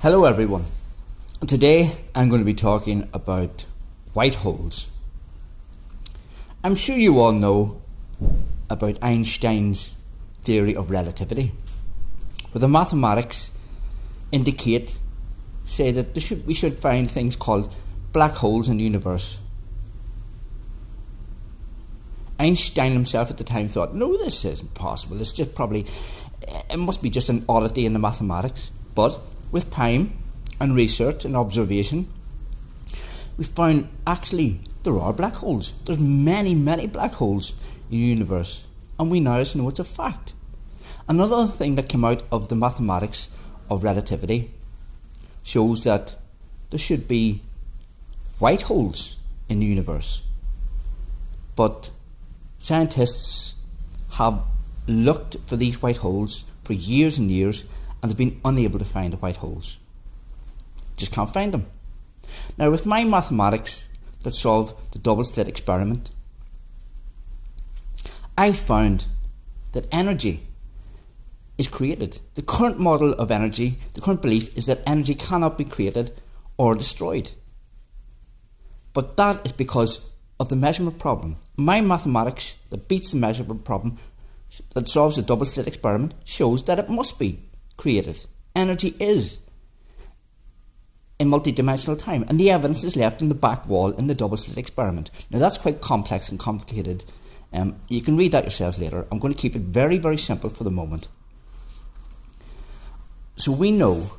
Hello, everyone. Today I'm going to be talking about white holes. I'm sure you all know about Einstein's theory of relativity, where the mathematics indicate, say that should, we should find things called black holes in the universe. Einstein himself at the time thought, no, this isn't possible. It's just probably, it must be just an oddity in the mathematics. But with time and research and observation, we found actually there are black holes. There's many, many black holes in the universe, and we now know it's a fact. Another thing that came out of the mathematics of relativity shows that there should be white holes in the universe. But scientists have looked for these white holes for years and years and they've been unable to find the white holes. Just can't find them. Now, with my mathematics that solve the double slit experiment, I found that energy is created. The current model of energy, the current belief is that energy cannot be created or destroyed. But that is because of the measurement problem. My mathematics that beats the measurement problem that solves the double slit experiment shows that it must be created. Energy is in multidimensional time, and the evidence is left in the back wall in the double slit experiment. Now that's quite complex and complicated. Um, you can read that yourselves later. I'm going to keep it very, very simple for the moment. So we know,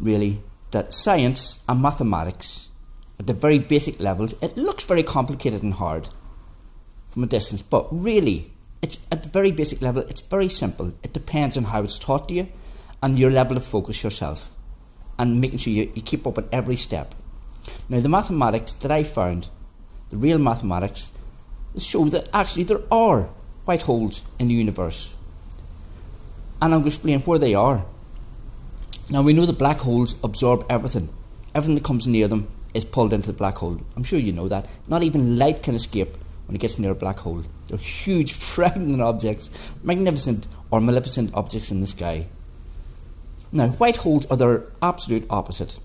really, that science and mathematics, at the very basic levels, it looks very complicated and hard from a distance, but really, it's at the very basic level, it's very simple. It depends on how it's taught to you and your level of focus yourself and making sure you, you keep up at every step. Now, the mathematics that I found, the real mathematics, show that actually there are white holes in the universe. And I'm going to explain where they are. Now, we know that black holes absorb everything. Everything that comes near them is pulled into the black hole. I'm sure you know that. Not even light can escape when it gets near a black hole. They're huge, frightening objects, magnificent or maleficent objects in the sky. Now, white holes are their absolute opposite.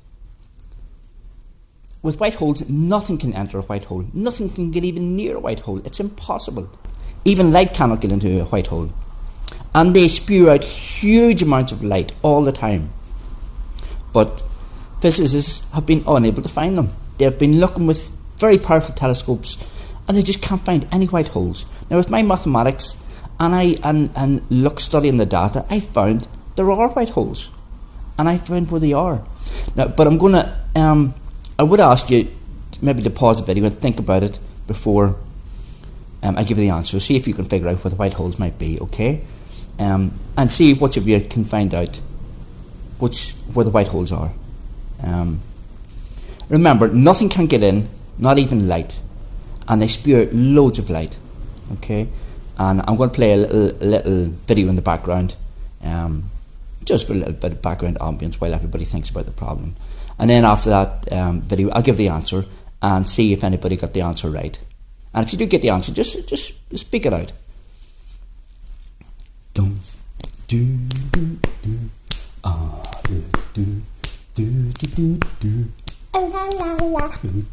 With white holes, nothing can enter a white hole. Nothing can get even near a white hole. It's impossible. Even light cannot get into a white hole. And they spew out huge amounts of light all the time. But physicists have been unable to find them. They have been looking with very powerful telescopes and they just can't find any white holes. Now, with my mathematics and I and, and look studying the data, I found there are white holes and I find where they are. Now, but I'm gonna, um, I would ask you maybe to pause the video and think about it before um, I give you the answer. See if you can figure out where the white holes might be, okay? Um, and see which of you can find out which where the white holes are. Um, remember, nothing can get in, not even light, and they spew out loads of light, okay? And I'm going to play a little, little video in the background. Um, just for a little bit of background ambience while everybody thinks about the problem. And then after that um, video, I'll give the answer and see if anybody got the answer right. And if you do get the answer, just just speak it out. Dum, do, do, do, ah, do, do, do, do, do, do. Do, do.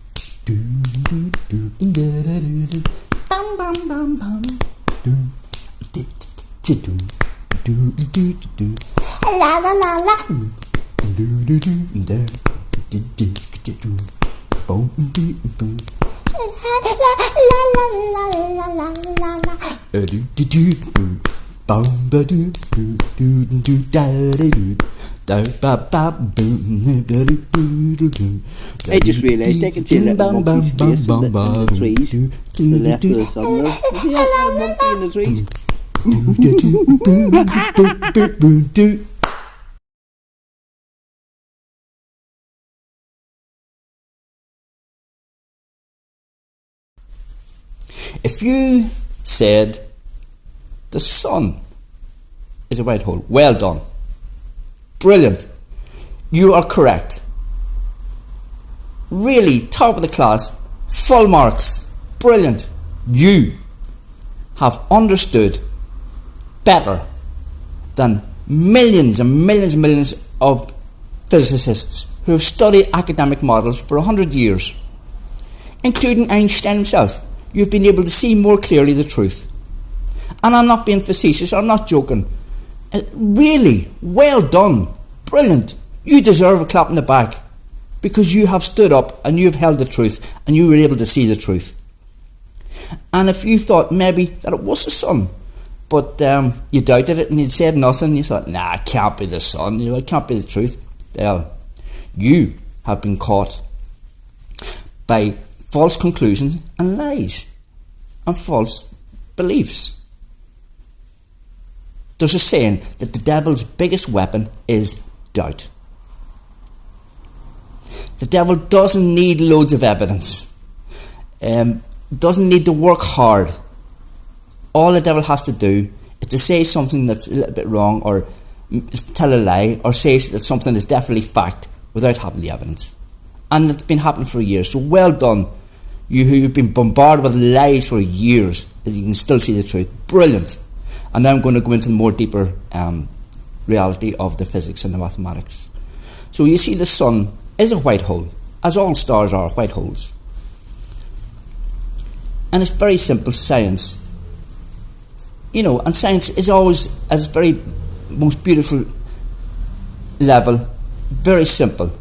Do, do, do, do, do, do, do, do. La la la la. Do do do da do do do do. Boom boom boom. La la la la la la la la. Do do do do. Boom ba do do do do da da do. Do do do do. I just realised I can see a little monkey's face in the, in the trees to the left of the sun there. See that little monkey in the trees? If you said the sun is a white hole, well done. Brilliant. You are correct. Really, top of the class, full marks. Brilliant. You have understood better than millions and millions and millions of physicists who have studied academic models for a hundred years, including Einstein himself, you've been able to see more clearly the truth. And I'm not being facetious, I'm not joking. Uh, really, well done, brilliant. You deserve a clap in the back because you have stood up and you have held the truth and you were able to see the truth. And if you thought maybe that it was the sun, but um, you doubted it and you said nothing, you thought, nah, it can't be the sun, you know, it can't be the truth. Well, you have been caught by false conclusions and lies and false beliefs. There's a saying that the devil's biggest weapon is doubt. The devil doesn't need loads of evidence, um, doesn't need to work hard. All the devil has to do is to say something that's a little bit wrong or tell a lie or say that something is definitely fact without having the evidence. And it's been happening for years. So well done, you who've been bombarded with lies for years, you can still see the truth. Brilliant. And now I'm going to go into the more deeper um, reality of the physics and the mathematics. So you see the sun is a white hole, as all stars are white holes. And it's very simple science. You know, and science is always at its very most beautiful level, very simple,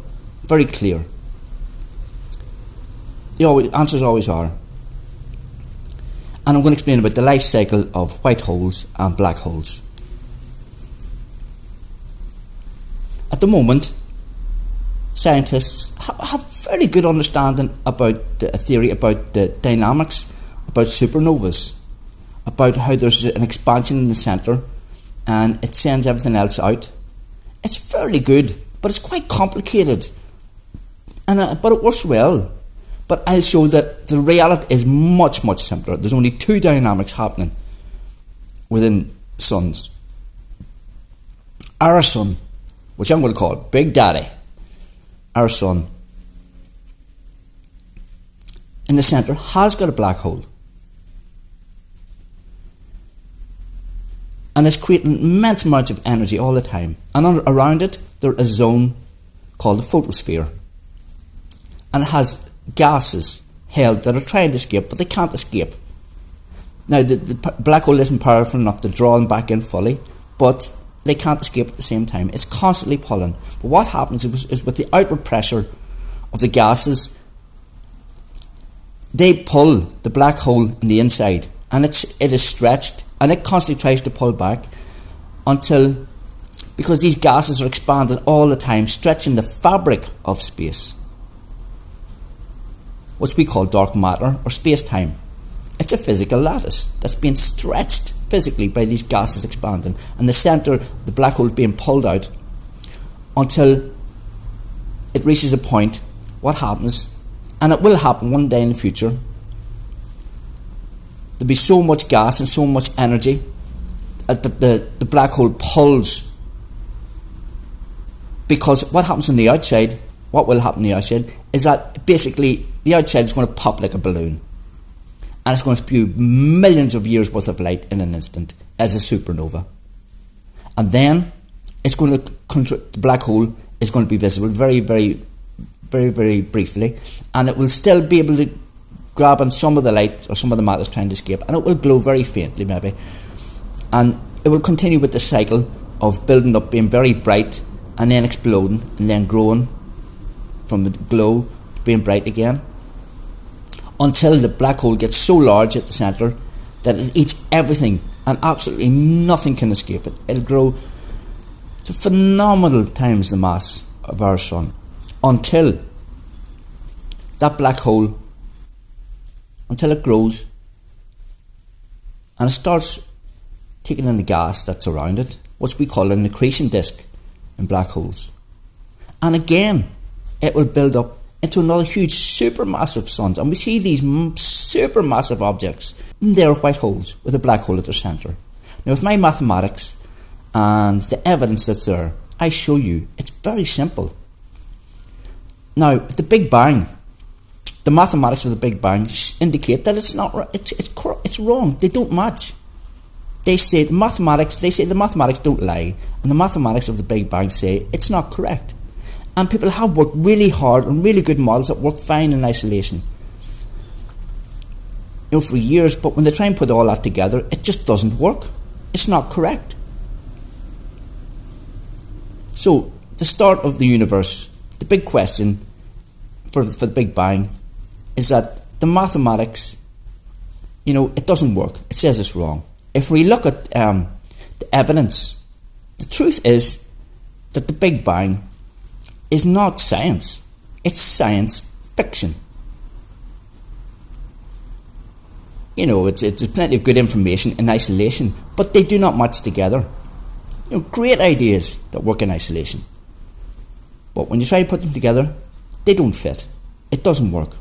very clear. The answers always are. And I'm going to explain about the life cycle of white holes and black holes. At the moment, scientists have very good understanding about the theory about the dynamics, about supernovas, about how there's an expansion in the centre and it sends everything else out. It's fairly good, but it's quite complicated. And uh, but it works well. But I'll show that the reality is much much simpler. There's only two dynamics happening within suns. Our sun, which I'm going to call Big Daddy, our sun, in the centre has got a black hole. and it's creating immense amounts of energy all the time. And around it, there's a zone called the photosphere. And it has gases held that are trying to escape, but they can't escape. Now, the, the black hole isn't powerful enough to draw them back in fully, but they can't escape at the same time. It's constantly pulling. But what happens is, is with the outward pressure of the gases, they pull the black hole in the inside, and it's, it is stretched and it constantly tries to pull back until because these gases are expanding all the time, stretching the fabric of space, which we call dark matter or space time. It's a physical lattice that's being stretched physically by these gases expanding, and the centre, the black hole, is being pulled out until it reaches a point. What happens, and it will happen one day in the future, there'll be so much gas and so much energy that the, the, the black hole pulls. Because what happens on the outside, what will happen on the outside, is that basically the outside is going to pop like a balloon. And it's going to spew millions of years worth of light in an instant as a supernova. And then it's going to, the black hole is going to be visible very, very, very, very briefly. And it will still be able to grab on some of the light or some of the matter is trying to escape, and it will glow very faintly, maybe. And it will continue with the cycle of building up, being very bright, and then exploding, and then growing from the glow being bright again, until the black hole gets so large at the centre that it eats everything, and absolutely nothing can escape it. It'll grow to phenomenal times the mass of our sun until that black hole until it grows and it starts taking in the gas that's around it, what we call an accretion disk in black holes. And again, it will build up into another huge supermassive sun. And we see these supermassive objects. They're white holes with a black hole at their centre. Now, with my mathematics and the evidence that's there, I show you it's very simple. Now, the Big Bang the mathematics of the Big Bang indicate that it's not it's it's it's wrong. They don't match. They say the mathematics. They say the mathematics don't lie, and the mathematics of the Big Bang say it's not correct. And people have worked really hard on really good models that work fine in isolation. You know, for years, but when they try and put all that together, it just doesn't work. It's not correct. So, the start of the universe, the big question for, for the Big Bang is that the mathematics, you know, it doesn't work. It says it's wrong. If we look at um, the evidence, the truth is that the Big Bang is not science, it's science fiction. You know, it's, it's, plenty of good information in isolation, but they do not match together. You know, great ideas that work in isolation. But when you try to put them together, they don't fit. It doesn't work.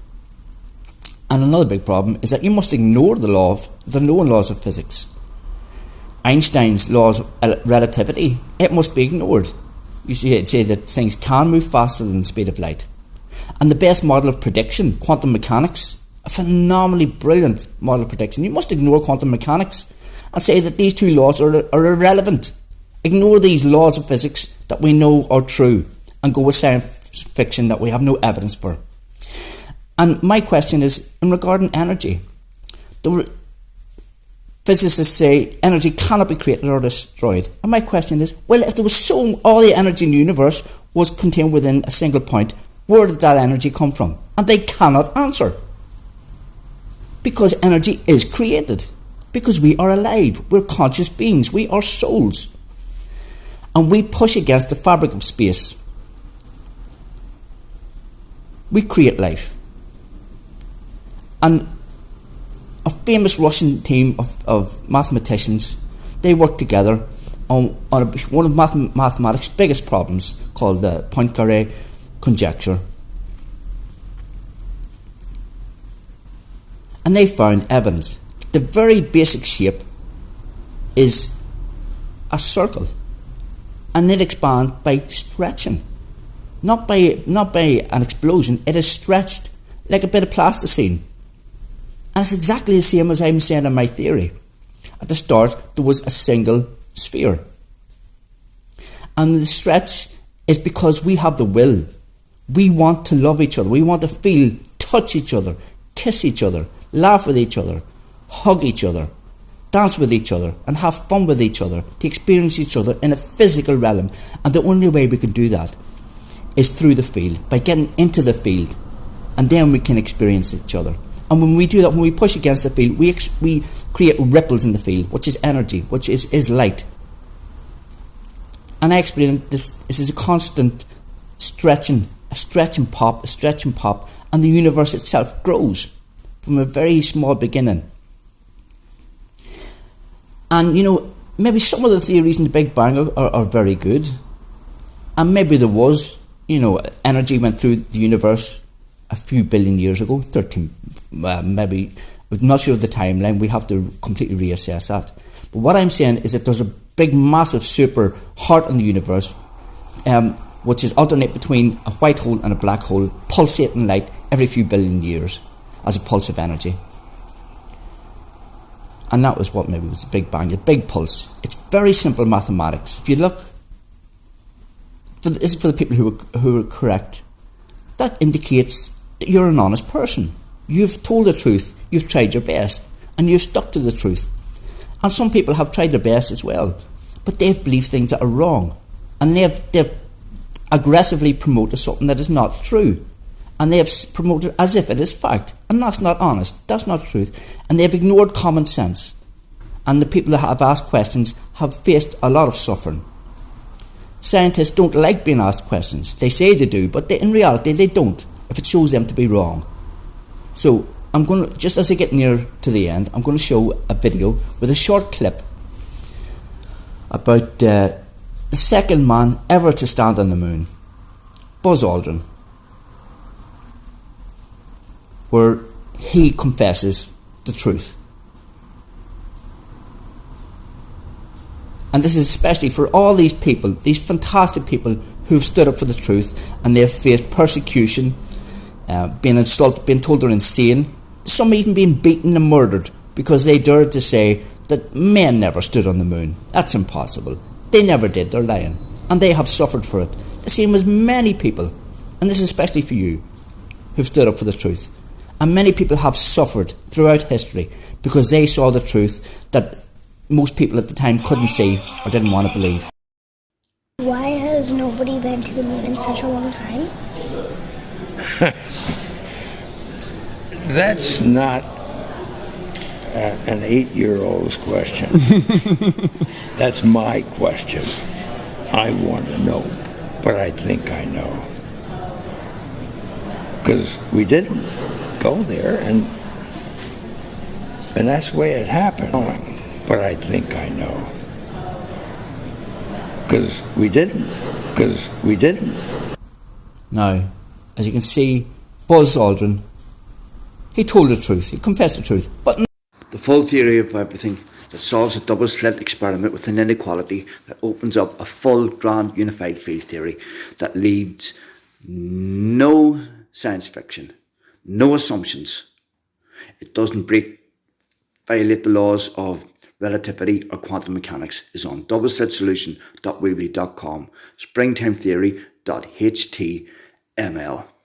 And another big problem is that you must ignore the law of the known laws of physics. Einstein's laws of uh, relativity, it must be ignored. You say that things can move faster than the speed of light. And the best model of prediction, quantum mechanics, a phenomenally brilliant model of prediction. You must ignore quantum mechanics and say that these two laws are, are irrelevant. Ignore these laws of physics that we know are true and go with science fiction that we have no evidence for. And my question is in regarding energy. The physicists say energy cannot be created or destroyed. And my question is, well, if there was so all the energy in the universe was contained within a single point, where did that energy come from? And they cannot answer. Because energy is created. Because we are alive. We're conscious beings. We are souls. And we push against the fabric of space. We create life. And a famous Russian team of, of mathematicians, they worked together on, on a, one of math, mathematics' biggest problems called the Poincare conjecture. And they found evidence. The very basic shape is a circle. And it expands by stretching. Not by, not by an explosion, it is stretched like a bit of plasticine. And it's exactly the same as I'm saying in my theory. At the start, there was a single sphere. And the stretch is because we have the will. We want to love each other. We want to feel, touch each other, kiss each other, laugh with each other, hug each other, dance with each other, and have fun with each other, to experience each other in a physical realm. And the only way we can do that is through the field, by getting into the field, and then we can experience each other. And when we do that, when we push against the field, we, we create ripples in the field, which is energy, which is, is light. And I explain this, this is a constant stretching, a stretching pop, a stretching pop, and the universe itself grows from a very small beginning. And you know, maybe some of the theories in the Big Bang are, are, are very good. And maybe there was, you know, energy went through the universe a few billion years ago, 13 uh, maybe, I'm not sure of the timeline, we have to completely reassess that. But what I'm saying is that there's a big, massive, super heart in the universe, um, which is alternate between a white hole and a black hole, pulsating light every few billion years as a pulse of energy. And that was what maybe was the Big Bang, the big pulse. It's very simple mathematics. If you look, for the, this is for the people who are, who are correct, that indicates you're an honest person. You've told the truth, you've tried your best, and you've stuck to the truth. And some people have tried their best as well, but they've believed things that are wrong. And they've, they've aggressively promoted something that is not true. And they have promoted as if it is fact. And that's not honest. That's not truth. And they've ignored common sense. And the people that have asked questions have faced a lot of suffering. Scientists don't like being asked questions. They say they do, but they, in reality they don't, if it shows them to be wrong. So I'm going to, just as I get near to the end, I'm going to show a video with a short clip about uh, the second man ever to stand on the moon, Buzz Aldrin, where he confesses the truth. And this is especially for all these people, these fantastic people who've stood up for the truth and they've faced persecution uh, being insulted, being told they're insane, some even being beaten and murdered because they dared to say that men never stood on the moon. That's impossible. They never did, they're lying. And they have suffered for it. the same as many people, and this is especially for you, who've stood up for the truth. And many people have suffered throughout history because they saw the truth that most people at the time couldn't see or didn't want to believe. Why has nobody been to the moon in such a long time? That's not uh, an eight year old's question. That's my question. I want to know, but I think I know. Because we didn't go there, and and that's the way it happened. But I think I know. Because we didn't. Because we didn't. Now, as you can see, Buzz Aldrin, he told the truth, he confessed the truth, but the full theory of everything that solves a double slit experiment with an inequality that opens up a full grand unified field theory that leads no science fiction, no assumptions. It doesn't break, violate the laws of relativity or quantum mechanics is on doubleslitsolution.weebly.com, springtimetheory.html.